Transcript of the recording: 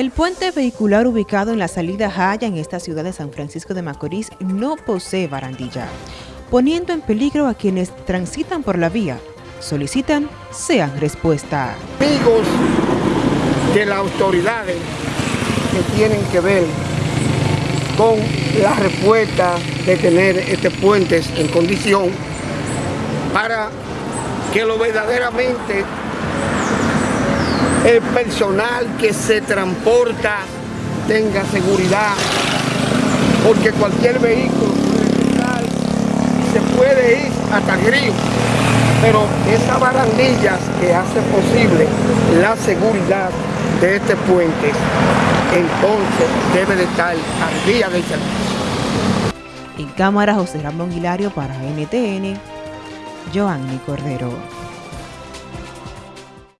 El puente vehicular ubicado en la salida Jaya en esta ciudad de San Francisco de Macorís no posee barandilla, poniendo en peligro a quienes transitan por la vía. Solicitan sean respuesta. Amigos de las autoridades que tienen que ver con la respuesta de tener este puente en condición para que lo verdaderamente el personal que se transporta tenga seguridad, porque cualquier vehículo se puede ir hasta el pero esas barandillas que hacen posible la seguridad de este puente, entonces debe de estar al día del servicio. En cámara José Ramón Hilario para NTN, Joanny Cordero.